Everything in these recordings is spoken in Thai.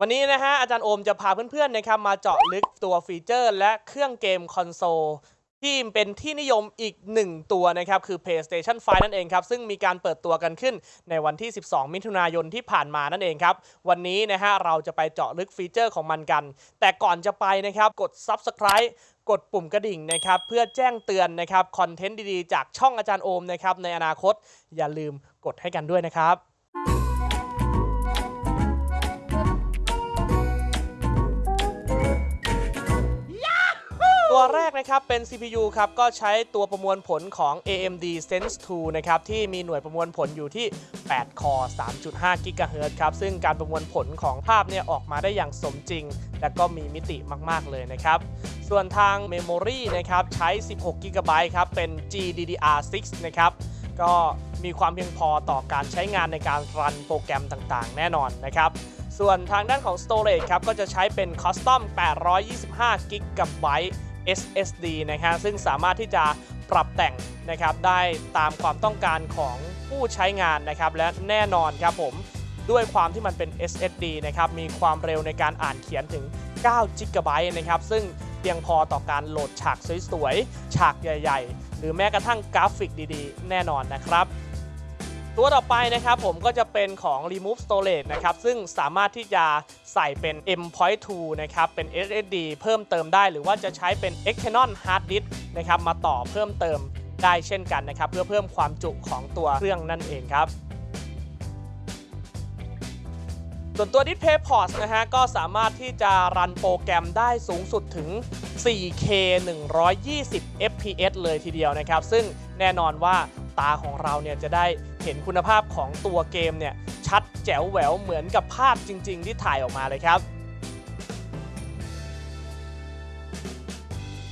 วันนี้นะฮะอาจารย์โอมจะพาเพื่อนๆนะครับมาเจาะลึกตัวฟีเจอร์ และเครื่องเกมคอนโซลที่เป็นที่นิยมอีกหนึ่งตัวนะครับคือ PlayStation 5 นั่นเองครับ ซึ่งมีการเปิดตัวกันขึ้นในวันที่ 12 มิถุนายนที่ผ่านมานั่นเองครับ วันนี้นะฮะเราจะไปเจาะลึกฟีเจอร์ของมันกัน แต่ก่อนจะไปนะครับกด Subscribe กดปุ่มกระดิ่งนะครับเพื่อแจ้งเตือนนะครับคอนเทนต์ดีๆ จากช่องอาจารย์โอมนะครับในอนาคตอย่าลืมกดให้กันด้วยนะครับ ตัวแรกนะครับเป็น CPU ครับก็ใช้ตัวประมวลผลของ AMD Sense 2 นะครับที่มีหน่วยประมวลผลอยู่ที่ 8 คอ 3.5 GHz ครับซึ่งการประมวลผลของภาพเนี่ยออกมาได้อย่างสมจริง และก็มีมิติมาก ๆ เลยนะครับ ส่วนทาง Memory นะครับใช้ 16 GB ครับเป็น GDDR6 นะครับก็มีความเพียงพอต่อการใช้งานในการรันโปรแกรมต่างๆ แน่นอนนะครับส่วนทางด้านของ Storage ครับก็จะใช้เป็น Custom 825 GB SSD นะครับซึ่งสามารถที่จะปรับแต่งนะครับได้ตามความต้องการของผู้ใช้งานนะครับและแน่นอนครับผมด้วยความที่มันเป็น SSD นะครับมีความเร็วในการอ่านเขียนถึง9 GB นะครับซึ่งเพียงพอต่อการโหลดฉากสวยๆ ฉากใหญ่ ๆ หรือแม้กระทั่งกราฟิกดีๆ แน่นอนนะครับ ตัวต่อไปนะครับผมก็จะเป็นของ Remove Storage นะครับ ซึ่งสามารถที่จะใส่เป็น M.2 นะครับ เป็น SSD เพิ่มเติมได้ หรือว่าจะใช้เป็น External Hard Disk นะครับมาต่อเพิ่มเติมได้เช่นกันนะครับ เพื่อเพิ่มความจุของตัวเครื่องนั่นเองครับส่วนตัว Display Port นะฮะก็สามารถที่จะรันโปรแกรมได้สูงสุดถึง 4K 120 FPS เลยทีเดียวนะครับ ซึ่งแน่นอนว่าตาของเราเนี่ยจะได้ เห็นคุณภาพของตัวเกมเนี่ยชัดแจ๋วแหววเหมือนกับภาพจริง ๆ ที่ถ่ายออกมาเลยครับ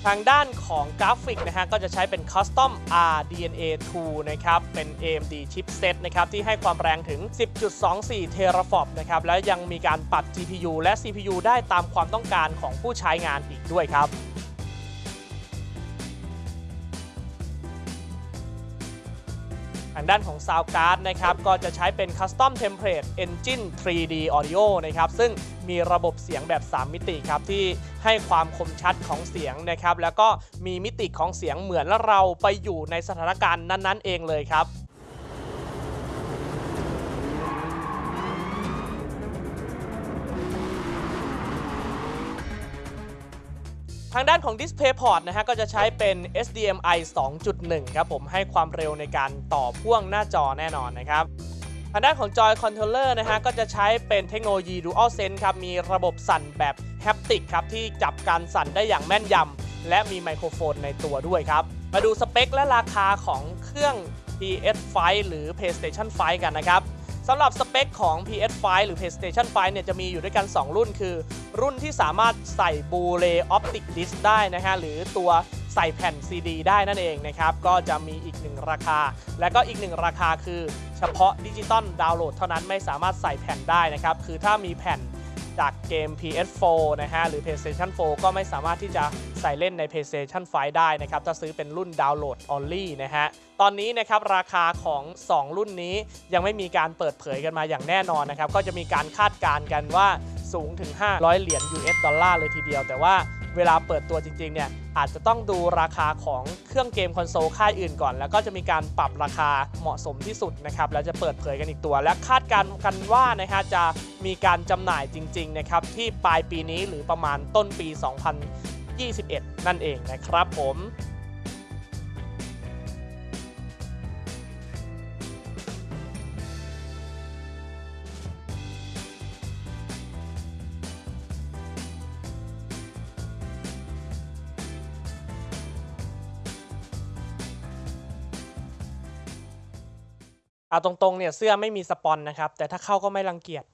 ทางด้านของกราฟิกนะฮะก็จะใช้เป็น Custom RDNA 2 นะครับ เป็น AMD chipset นะครับที่ให้ความแรงถึง 10.24เทราฟอปนะครับ และยังมีการปรับ GPU และ CPU ได้ตามความต้องการของผู้ใช้งานอีกด้วยครับ ทางด้านของ Sound Card นะครับก็จะใช้เป็น Custom Template Engine 3D Audio นะครับซึ่งมีระบบเสียงแบบ 3 มิติครับที่ให้ความคมชัดของเสียงนะครับแล้วก็มีมิติของเสียงเหมือนเราไปอยู่ในสถานการณ์นั้นๆ เองเลยครับ ทางด้านของ Display Port นะฮะก็จะใช้เป็น HDMI 2.1 ครับผมให้ความเร็วในการต่อพ่วงหน้าจอแน่นอนนะครับทางด้านของจอย controller นะฮะก็จะใช้เป็นเทคโนโลยี Dual Sense ครับมีระบบสั่นแบบ haptic ครับที่จับการสั่นได้อย่างแม่นยำและมีไมโครโฟนในตัวด้วยครับ มาดูสเปคและราคาของเครื่อง PS5 หรือ PlayStation 5 กันนะครับ สำหรับสเปคของ PS5 หรือ PlayStation 5 เนี่ยจะมีอยู่ด้วยกัน 2 รุ่นคือ รุ่นที่สามารถใส่ Blu-ray Optic Disc ได้นะฮะหรือตัวใส่แผ่น CD ได้นั่นเองนะครับ ก็จะมีอีกหนึ่งราคา และก็อีกหนึ่งราคาคือเฉพาะดิจิตอลดาวน์โหลดเท่านั้นไม่สามารถใส่แผ่นได้นะครับ คือถ้ามีแผ่น เกม PS4 นะฮะหรือ PlayStation 4 ก็ไม่สามารถที่จะใส่เล่นใน PlayStation 5 ได้นะครับ ถ้าซื้อเป็นรุ่นดาวน์โหลด only นะฮะ ตอนนี้นะครับราคาของ 2 รุ่นนี้ยังไม่มีการเปิดเผยกันมาอย่างแน่นอนนะครับ ก็จะมีการคาดการณ์กันว่าสูงถึง 500 เหรียญ US ดอลลาร์เลยทีเดียว แต่ว่า เวลาเปิดตัวจริงๆเนี่ยอาจจะต้องดูราคาของเครื่องเกมคอนโซลค่ายอื่นก่อน แล้วก็จะมีการปรับราคาเหมาะสมที่สุดนะครับแล้วจะเปิดเผยกันอีกตัว และคาดการณ์กันว่านะฮะจะมีการจำหน่ายจริงๆนะครับที่ปลายปีนี้หรือประมาณต้นปี 2021 นั่นเองนะครับผม เอาตรงๆเนี่ยเสื้อไม่มีสปอนนะครับ แต่ถ้าเข้าก็ไม่รังเกียจ